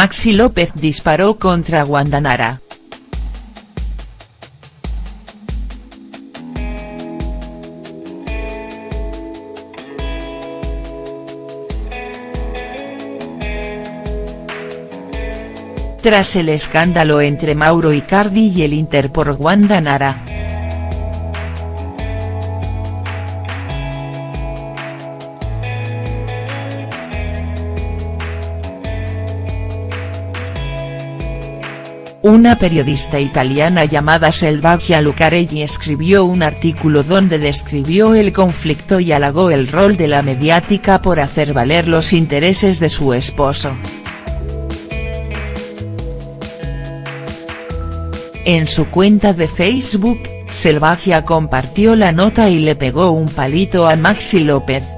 Maxi López disparó contra Wanda Nara. Tras el escándalo entre Mauro Icardi y el Inter por Wanda Una periodista italiana llamada Selvaggia Lucarelli escribió un artículo donde describió el conflicto y halagó el rol de la mediática por hacer valer los intereses de su esposo. En su cuenta de Facebook, Selvagia compartió la nota y le pegó un palito a Maxi López.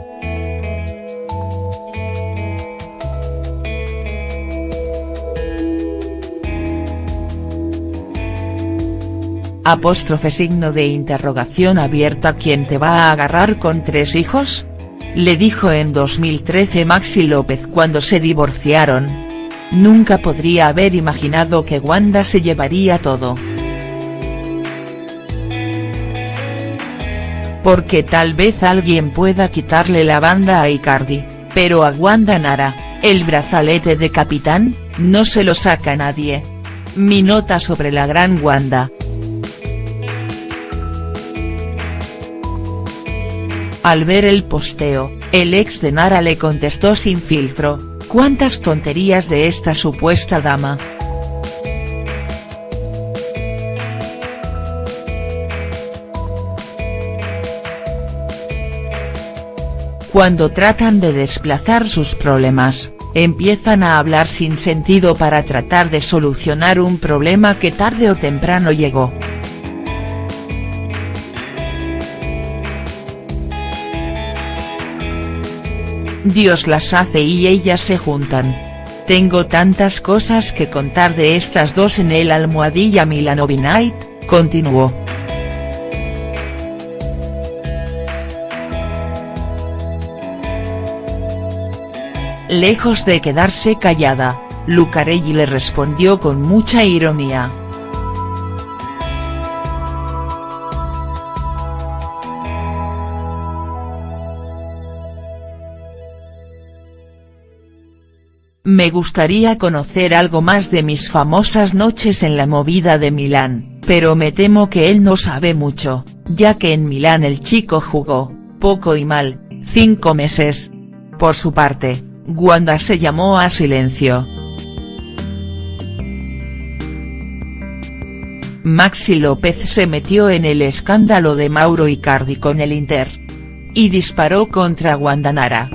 Apóstrofe signo de interrogación abierta ¿Quién te va a agarrar con tres hijos? Le dijo en 2013 Maxi López cuando se divorciaron. Nunca podría haber imaginado que Wanda se llevaría todo. Porque tal vez alguien pueda quitarle la banda a Icardi, pero a Wanda Nara, el brazalete de capitán, no se lo saca nadie. Mi nota sobre la gran Wanda. Al ver el posteo, el ex de Nara le contestó sin filtro, ¿Cuántas tonterías de esta supuesta dama?. Cuando tratan de desplazar sus problemas, empiezan a hablar sin sentido para tratar de solucionar un problema que tarde o temprano llegó. Dios las hace y ellas se juntan. Tengo tantas cosas que contar de estas dos en el almohadilla Night, continuó. Lejos de quedarse callada, Lucarelli le respondió con mucha ironía. Me gustaría conocer algo más de mis famosas noches en la movida de Milán, pero me temo que él no sabe mucho, ya que en Milán el chico jugó, poco y mal, cinco meses. Por su parte, Wanda se llamó a silencio. Maxi López se metió en el escándalo de Mauro Icardi con el Inter. Y disparó contra Nara.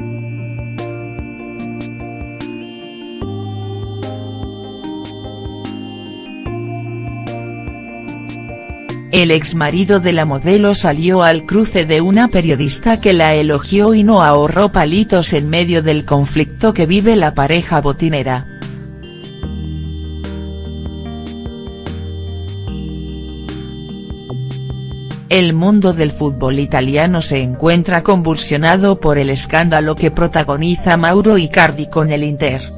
El exmarido de la modelo salió al cruce de una periodista que la elogió y no ahorró palitos en medio del conflicto que vive la pareja botinera. El mundo del fútbol italiano se encuentra convulsionado por el escándalo que protagoniza Mauro Icardi con el Inter.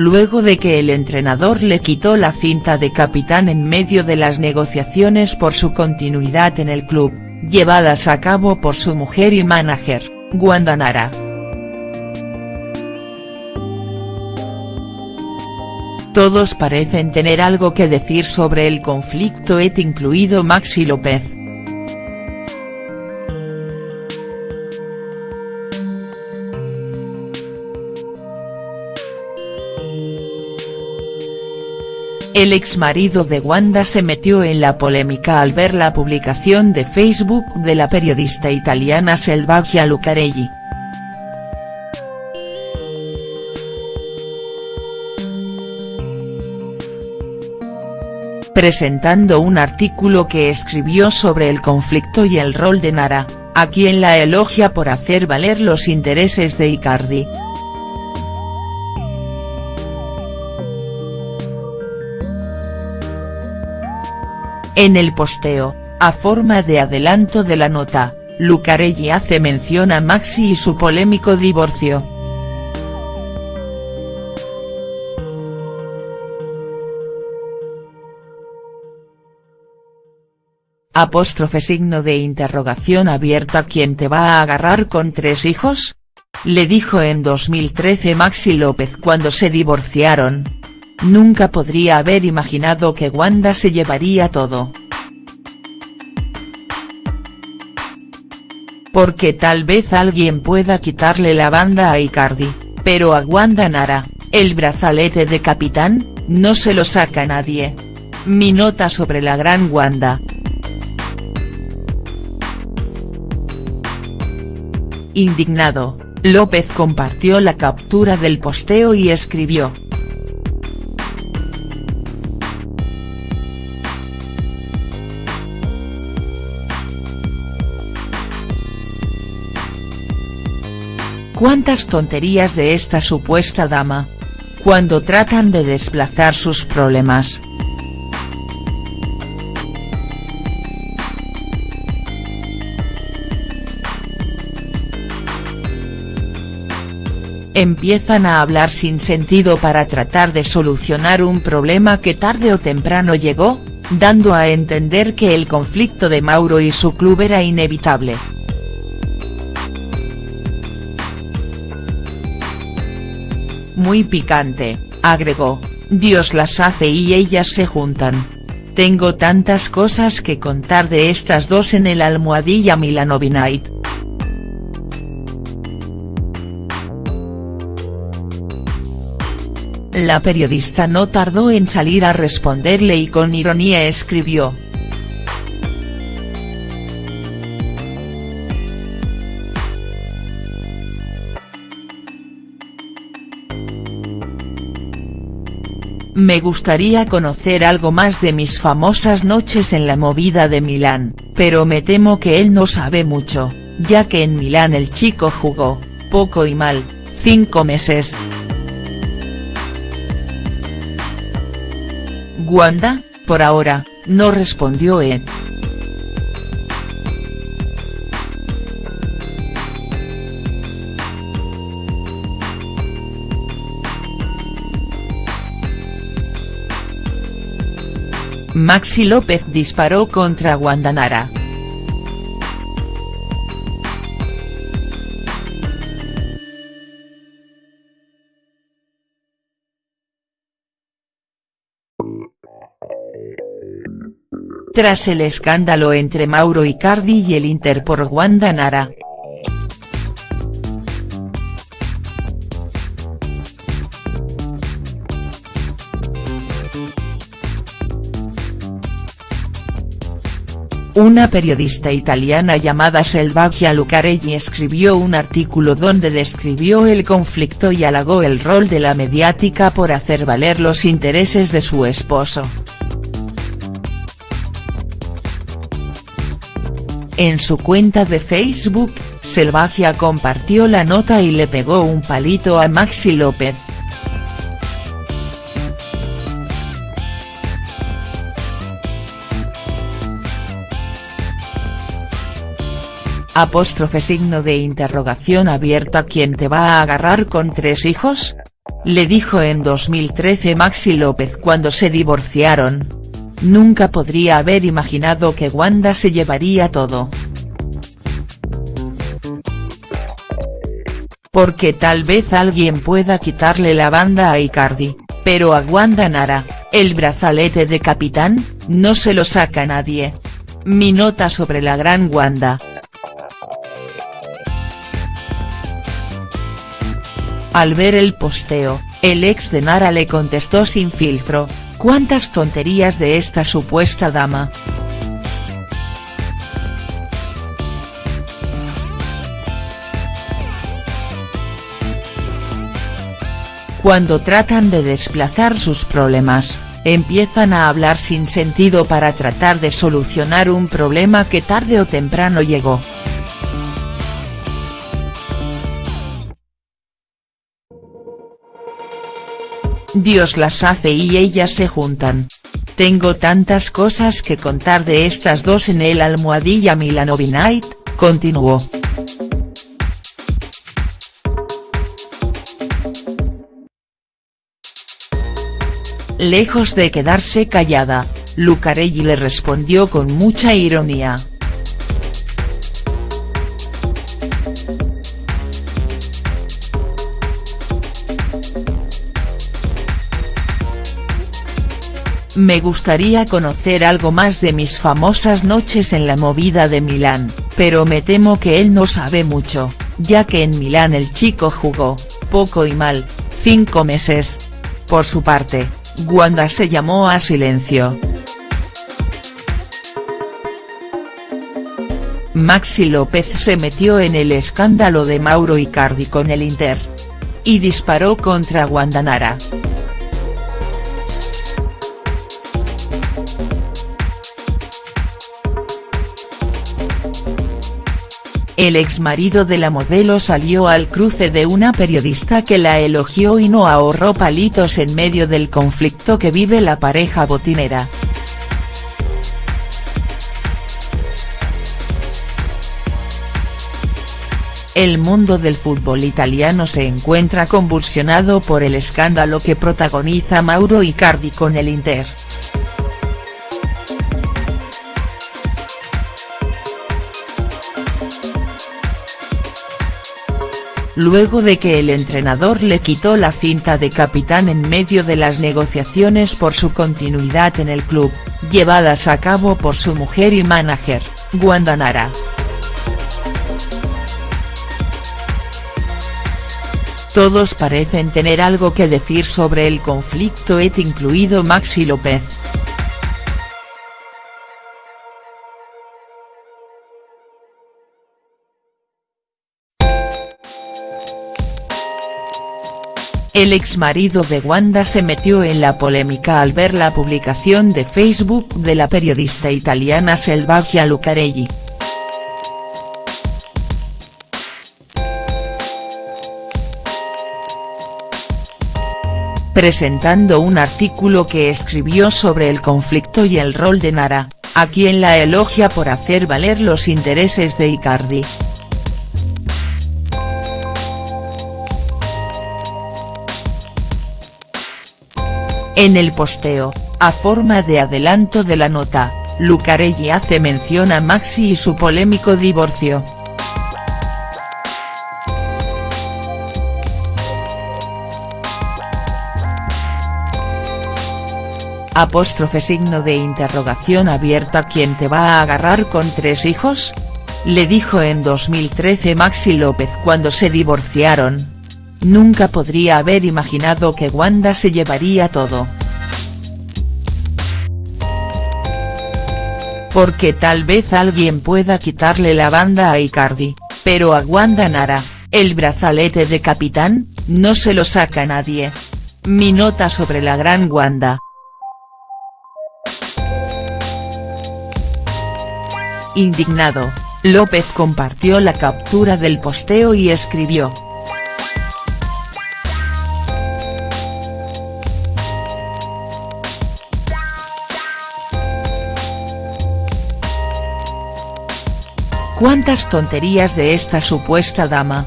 Luego de que el entrenador le quitó la cinta de capitán en medio de las negociaciones por su continuidad en el club, llevadas a cabo por su mujer y manager, Wanda Nara. Todos parecen tener algo que decir sobre el conflicto et incluido Maxi López. El exmarido de Wanda se metió en la polémica al ver la publicación de Facebook de la periodista italiana Selvaggia Lucarelli. presentando un artículo que escribió sobre el conflicto y el rol de Nara, a quien la elogia por hacer valer los intereses de Icardi. En el posteo, A forma de adelanto de la nota, Lucarelli hace mención a Maxi y su polémico divorcio. Apóstrofe signo de interrogación abierta ¿Quién te va a agarrar con tres hijos? Le dijo en 2013 Maxi López cuando se divorciaron. Nunca podría haber imaginado que Wanda se llevaría todo. Porque tal vez alguien pueda quitarle la banda a Icardi, pero a Wanda Nara, el brazalete de capitán, no se lo saca nadie. Mi nota sobre la gran Wanda. Indignado, López compartió la captura del posteo y escribió. ¿Cuántas tonterías de esta supuesta dama? Cuando tratan de desplazar sus problemas. Empiezan a hablar sin sentido para tratar de solucionar un problema que tarde o temprano llegó, dando a entender que el conflicto de Mauro y su club era inevitable. Muy picante, agregó, Dios las hace y ellas se juntan. Tengo tantas cosas que contar de estas dos en el almohadilla Night. La periodista no tardó en salir a responderle y con ironía escribió, Me gustaría conocer algo más de mis famosas noches en la movida de Milán, pero me temo que él no sabe mucho, ya que en Milán el chico jugó, poco y mal, cinco meses. Wanda, por ahora, no respondió Ed. Maxi López disparó contra Guandanara. Tras el escándalo entre Mauro Icardi y el Inter por Guandanara. Una periodista italiana llamada Selvaggia Lucarelli escribió un artículo donde describió el conflicto y halagó el rol de la mediática por hacer valer los intereses de su esposo. En su cuenta de Facebook, Selvagia compartió la nota y le pegó un palito a Maxi López. Apóstrofe signo de interrogación abierta ¿Quién te va a agarrar con tres hijos? Le dijo en 2013 Maxi López cuando se divorciaron. Nunca podría haber imaginado que Wanda se llevaría todo. Porque tal vez alguien pueda quitarle la banda a Icardi, pero a Wanda Nara, el brazalete de capitán, no se lo saca nadie. Mi nota sobre la gran Wanda. Al ver el posteo, el ex de Nara le contestó sin filtro, ¿cuántas tonterías de esta supuesta dama?. Cuando tratan de desplazar sus problemas, empiezan a hablar sin sentido para tratar de solucionar un problema que tarde o temprano llegó. Dios las hace y ellas se juntan. Tengo tantas cosas que contar de estas dos en el Almohadilla Milanovi Night, continuó. Lejos de quedarse callada, Lucarelli le respondió con mucha ironía. Me gustaría conocer algo más de mis famosas noches en la movida de Milán, pero me temo que él no sabe mucho, ya que en Milán el chico jugó, poco y mal, cinco meses. Por su parte, Wanda se llamó a silencio. Maxi López se metió en el escándalo de Mauro Icardi con el Inter. Y disparó contra Wanda El exmarido de la modelo salió al cruce de una periodista que la elogió y no ahorró palitos en medio del conflicto que vive la pareja botinera. El mundo del fútbol italiano se encuentra convulsionado por el escándalo que protagoniza Mauro Icardi con el Inter. Luego de que el entrenador le quitó la cinta de capitán en medio de las negociaciones por su continuidad en el club, llevadas a cabo por su mujer y manager, Wanda Nara. Todos parecen tener algo que decir sobre el conflicto et incluido Maxi López. El exmarido de Wanda se metió en la polémica al ver la publicación de Facebook de la periodista italiana Selvagia Lucarelli. presentando un artículo que escribió sobre el conflicto y el rol de Nara, a quien la elogia por hacer valer los intereses de Icardi. En el posteo, a forma de adelanto de la nota, Lucarelli hace mención a Maxi y su polémico divorcio. Apóstrofe signo de interrogación abierta ¿Quién te va a agarrar con tres hijos? Le dijo en 2013 Maxi López cuando se divorciaron. Nunca podría haber imaginado que Wanda se llevaría todo. Porque tal vez alguien pueda quitarle la banda a Icardi, pero a Wanda Nara, el brazalete de capitán, no se lo saca nadie. Mi nota sobre la gran Wanda. Indignado, López compartió la captura del posteo y escribió. ¿Cuántas tonterías de esta supuesta dama?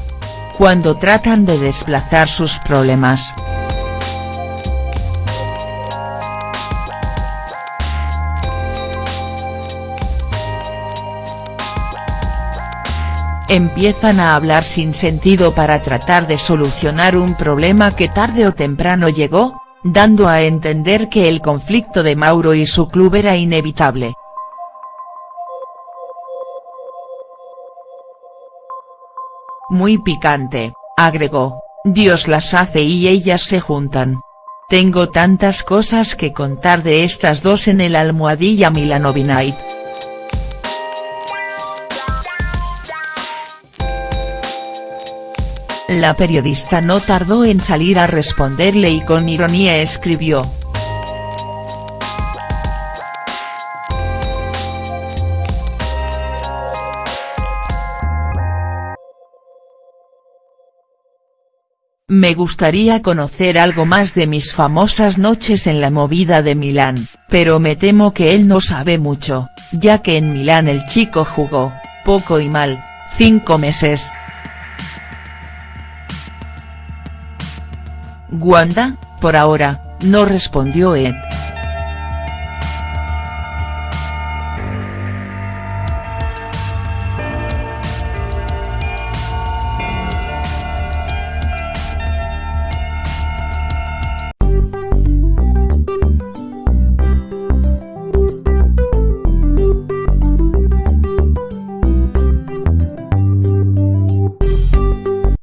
Cuando tratan de desplazar sus problemas. Empiezan a hablar sin sentido para tratar de solucionar un problema que tarde o temprano llegó, dando a entender que el conflicto de Mauro y su club era inevitable. Muy picante, agregó, Dios las hace y ellas se juntan. Tengo tantas cosas que contar de estas dos en el almohadilla Milanovi. La periodista no tardó en salir a responderle y con ironía escribió, Me gustaría conocer algo más de mis famosas noches en la movida de Milán, pero me temo que él no sabe mucho, ya que en Milán el chico jugó, poco y mal, cinco meses. Wanda, por ahora, no respondió Ed.